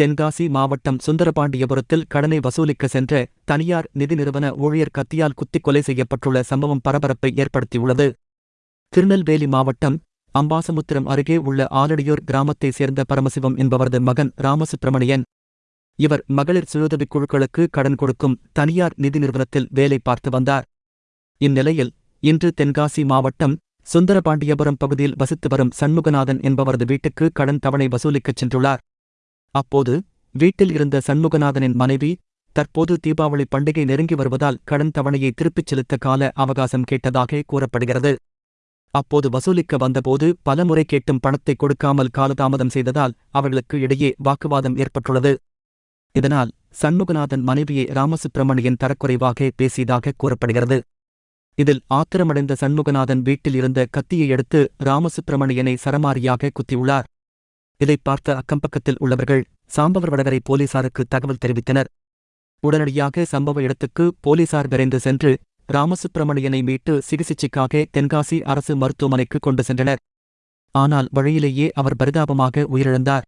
தென்காசி மாவட்டம் சுந்தரபாண்டியபுரத்தில் கடனை வசூலிக்க சென்ற தனியார் நிதி நிறுவன ஊழியர் கத்தியால் குத்திக் கொலை செய்யப்பட்டுள்ள சம்பவம் பரபரப்பை ஏற்படுத்தியுள்ளது. திருநெல்வேலி மாவட்டம் அம்பாசமுத்திரம் அருகே உள்ள ஆலடியூர் கிராமத்தைச் சேர்ந்த பரமசிவம் என்பவரது மகன் ராமசுப்பிரமணியன். இவர் மகளிர் சுயுதவிக் குழுக்களுக்கு கடன் கொடுக்கும் தனியார் நிதி நிறுவனத்தில் வேலை பார்த்து வந்தார். இந்நிலையில் இன்று தென்காசி மாவட்டம் சுந்தரபாண்டியபுரம் பகுதியில் வசித்து வரும் சண்முகநாதன் என்பவரது வீட்டுக்கு கடன் தவணை வசூலிக்கச் சென்றுள்ளார். அப்போது வீட்டில் இருந்த சண்முகநாதனின் மனைவி தற்போது தீபாவளி பண்டிகை நெருங்கி வருவதால் கடன் தவணையை திருப்பிச் செலுத்த கால அவகாசம் கேட்டதாக கூறப்படுகிறது. அப்போது வசூலிக்க வந்தபோது பலமுறை கேட்டும் பணத்தை கொடுக்காமல் காலதாமதம் செய்ததால் அவர்களுக்கு இடையே வாக்குவாதம் ஏற்பட்டுள்ளது. இதனால் சண்முகநாதன் மனைவியை ராமசுப்பிரமணியன் தரக்குறைவாக பேசியதாக கூறப்படுகிறது. இதில் ஆத்திரமடைந்த சண்முகநாதன் வீட்டில் இருந்த கத்தியை எடுத்து ராமசுப்பிரமணியனை சரமாரியாக குத்தியுள்ளார். இதைப் பார்த்த அக்கம்பக்கத்தில் உள்ளவர்கள் சாம்பவர் வடகரை போலீசாருக்கு தகவல் தெரிவித்தனர். உடனடியாக சம்பவ இடத்துக்கு போலீசார் விரைந்து சென்று ராமசுப்பிரமணியனை மீட்டு சிகிச்சைக்காக தென்காசி அரசு மருத்துவமனைக்கு கொண்டு சென்றனர். ஆனால் வழியிலேயே அவர் பரிதாபமாக உயிரிழந்தார்.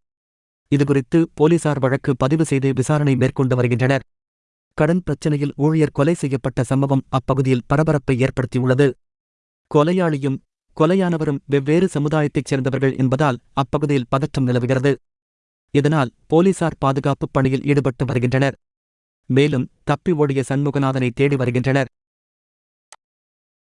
இதுகுறித்து போலீசார் வழக்கு பதிவு செய்து விசாரணை மேற்கொண்டு வருகின்றனர். கடன் பிரச்சினையில் ஊழியர் கொலை செய்யப்பட்ட சம்பவம் அப்பகுதியில் பரபரப்பை ஏற்படுத்தியுள்ளது. கொலையாளியும் கொலையானவரும் வெவ்வேறு சமுதாயத்தைச் சேர்ந்தவர்கள் என்பதால் அப்பகுதியில் பதற்றம் நிலவுகிறது. இதனால் போலீசார் பாதுகாப்புப் பணியில் ஈடுபட்டு வருகின்றனர். மேலும் தப்பி ஓடிய சண்முகநாதனை தேடி வருகின்றனர்.